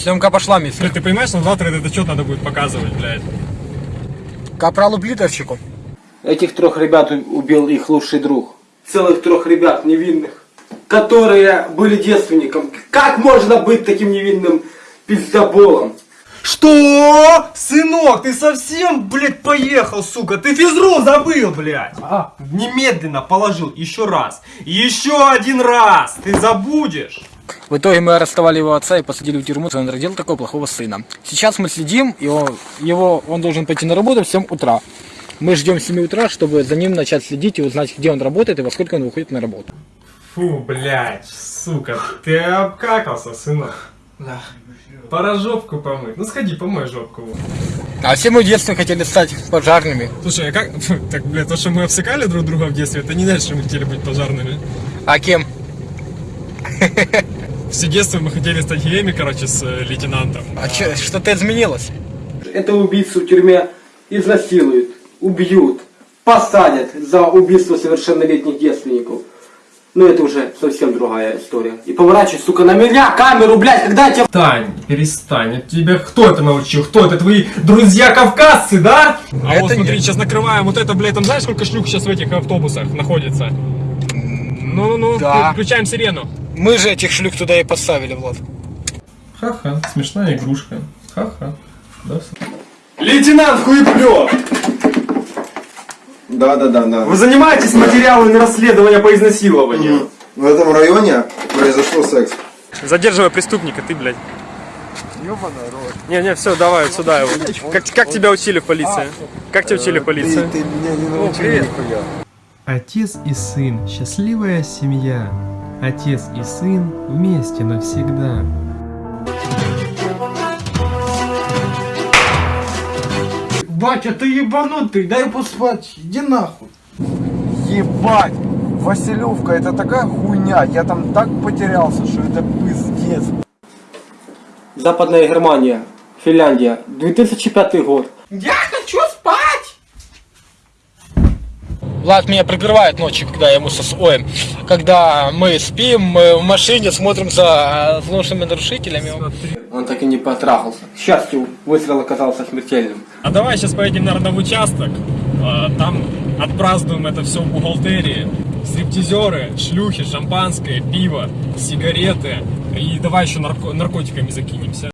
Съемка пошла, мистер. Ты понимаешь, что завтра этот отчет надо будет показывать, блядь. Капралу Плитовщику. Этих трех ребят убил их лучший друг. Целых трех ребят невинных, которые были девственником. Как можно быть таким невинным пиздоболом? Что? Сынок, ты совсем, блядь, поехал, сука? Ты физру забыл, блядь. А, немедленно положил еще раз. Еще один раз. Ты забудешь. В итоге мы арестовали его отца и посадили в тюрьму, он родил такого плохого сына. Сейчас мы следим, и он, его, он должен пойти на работу в 7 утра. Мы ждем 7 утра, чтобы за ним начать следить и узнать, где он работает и во сколько он выходит на работу. Фу, блядь, сука, ты обкакался, сынок. Да. Пора жопку помыть. Ну сходи, помой жопку. А все мы в детстве хотели стать пожарными. Слушай, а как... Так, блядь, то, что мы обсыкали друг друга в детстве, это не значит, что мы хотели быть пожарными. А кем? Все детство мы хотели стать геями, короче, с э, лейтенантом. А чё- что-то изменилось? Этого убийцу в тюрьме изнасилуют, убьют, посадят за убийство совершеннолетних девственников. Но это уже совсем другая история. И поворачивай, сука, на меня камеру, блядь, когда я тебя... Тань, перестань. Это тебя кто это научил? Кто это? Твои друзья-кавказцы, да? А, это вот смотри, нет. сейчас накрываем вот это, блядь, там знаешь, сколько шлюх сейчас в этих автобусах находится? Ну-ну-ну, Да. включаем сирену. Мы же этих шлюх туда и поставили, Влад. Ха-ха, смешная игрушка. Ха-ха. Да, Лейтенант Хуеплёв, Да, да, да, да. вы занимаетесь материалами расследования по изнасилованию? В этом районе произошел секс. Задерживай преступника, ты, блядь. Не-не, все, давай сюда его. Как, как тебя учили в полиции? Как тебя учили в полиции? Ты меня не научил привет. нихуя. Отец и сын – счастливая семья. Отец и сын вместе навсегда. Батя, ты ебанутый, дай поспать, иди нахуй. Ебать! Василевка, это такая хуйня. Я там так потерялся, что это пиздец. Западная Германия, Финляндия, 2005 год. Я Влад меня прикрывает ночью, когда я ему со ой, когда мы спим, мы в машине смотрим за злостными нарушителями. Он так и не потрахался. К счастью, выстрел оказался смертельным. А давай сейчас поедем, наверное, в участок. А, Там отпразднуем это все в бухгалтерии. Стриптизеры, шлюхи, шампанское, пиво, сигареты. И давай еще нарко- наркотиками закинемся.